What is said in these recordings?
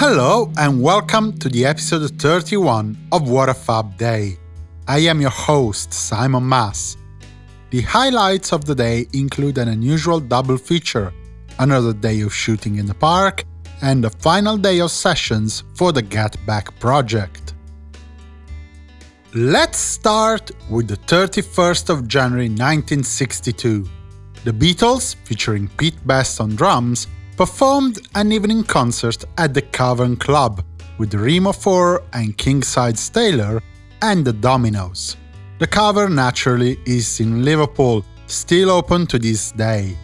Hello and welcome to the episode 31 of What a Fab Day. I am your host, Simon Mas. The highlights of the day include an unusual double feature, another day of shooting in the park, and the final day of sessions for the Get Back project. Let's start with the 31st of January 1962. The Beatles, featuring Pete Best on drums, performed an evening concert at the Cavern Club with Remo 4 and King-Size Taylor and the Dominoes. The Cavern naturally is in Liverpool, still open to this day.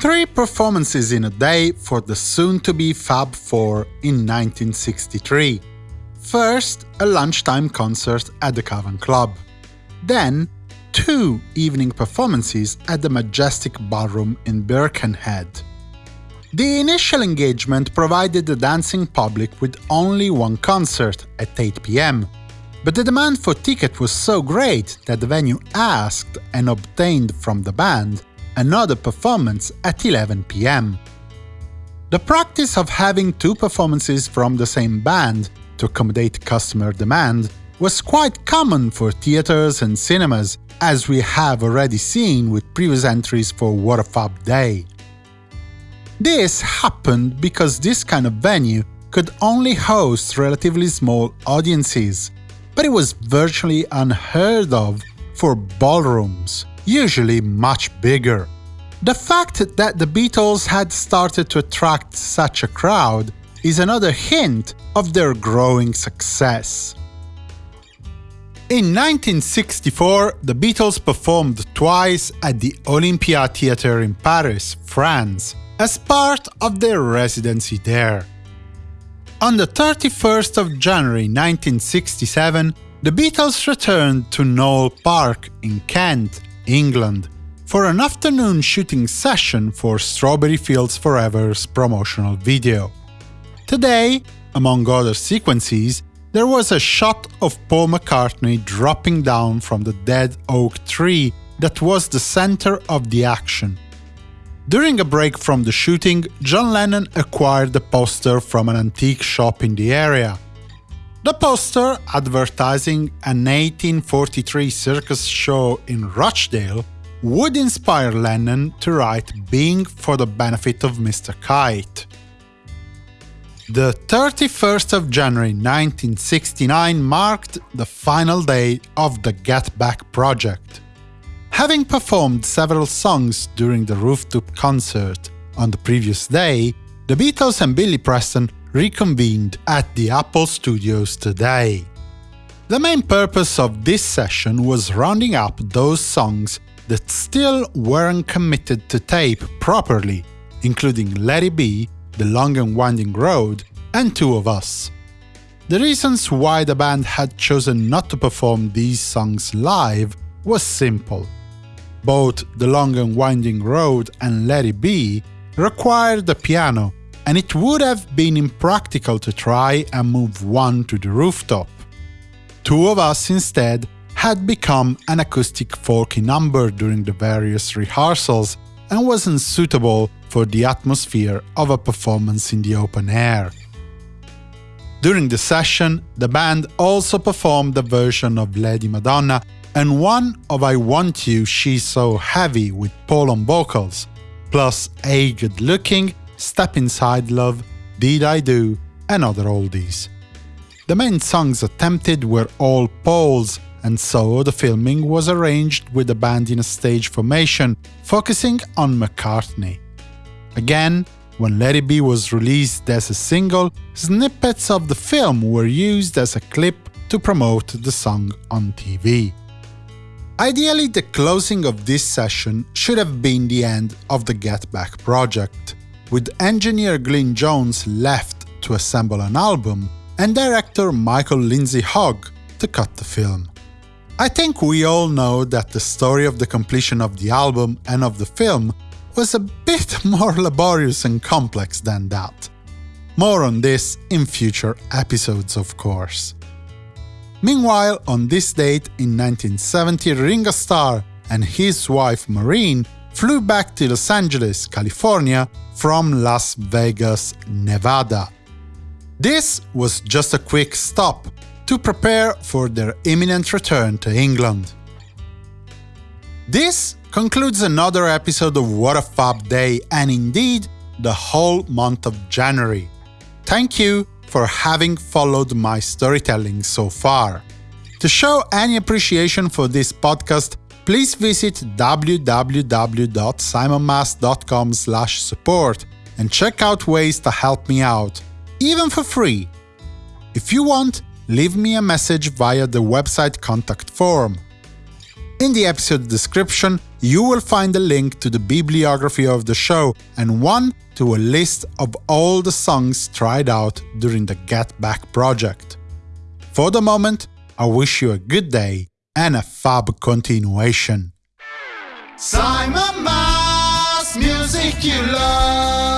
Three performances in a day for the soon-to-be Fab Four in 1963. First, a lunchtime concert at the Cavern Club. Then, two evening performances at the Majestic Ballroom in Birkenhead. The initial engagement provided the dancing public with only one concert at 8 pm, but the demand for tickets was so great that the venue asked and obtained from the band another performance at 11 pm. The practice of having two performances from the same band to accommodate customer demand was quite common for theaters and cinemas, as we have already seen with previous entries for What Fab Day. This happened because this kind of venue could only host relatively small audiences, but it was virtually unheard of for ballrooms, usually much bigger. The fact that the Beatles had started to attract such a crowd is another hint of their growing success. In 1964, the Beatles performed twice at the Olympia Theatre in Paris, France, as part of their residency there. On the 31st of January 1967, the Beatles returned to Knole Park in Kent, England, for an afternoon shooting session for Strawberry Fields Forever's promotional video. Today, among other sequences, there was a shot of Paul McCartney dropping down from the dead oak tree that was the center of the action, during a break from the shooting, John Lennon acquired a poster from an antique shop in the area. The poster, advertising an 1843 circus show in Rochdale, would inspire Lennon to write Being for the benefit of Mr. Kite. The 31st of January 1969 marked the final day of the Get Back project. Having performed several songs during the rooftop concert on the previous day, the Beatles and Billy Preston reconvened at the Apple Studios today. The main purpose of this session was rounding up those songs that still weren't committed to tape properly, including Let It Be, The Long and Winding Road, and Two of Us. The reasons why the band had chosen not to perform these songs live was simple both The Long and Winding Road and Let It Be required the piano, and it would have been impractical to try and move one to the rooftop. Two of Us instead had become an acoustic folky number during the various rehearsals and wasn't suitable for the atmosphere of a performance in the open air. During the session, the band also performed a version of Lady Madonna and one of I Want You She's So Heavy with Paul on vocals, plus A Good Looking, Step Inside Love, Did I Do, and other oldies. The main songs attempted were all Paul's, and so the filming was arranged with the band in a stage formation, focusing on McCartney. Again, when Let It Be was released as a single, snippets of the film were used as a clip to promote the song on TV. Ideally, the closing of this session should have been the end of the Get Back project, with engineer Glyn Johns left to assemble an album and director Michael Lindsay Hogg to cut the film. I think we all know that the story of the completion of the album and of the film was a bit more laborious and complex than that. More on this in future episodes, of course. Meanwhile, on this date in 1970, Ringo Starr and his wife Maureen flew back to Los Angeles, California from Las Vegas, Nevada. This was just a quick stop to prepare for their imminent return to England. This concludes another episode of What a Fab Day and indeed the whole month of January. Thank you for having followed my storytelling so far. To show any appreciation for this podcast, please visit www.simonmas.com support and check out ways to help me out, even for free. If you want, leave me a message via the website contact form. In the episode description, you will find a link to the bibliography of the show and one to a list of all the songs tried out during the Get Back project. For the moment, I wish you a good day and a fab continuation. Simon Mas, music you love.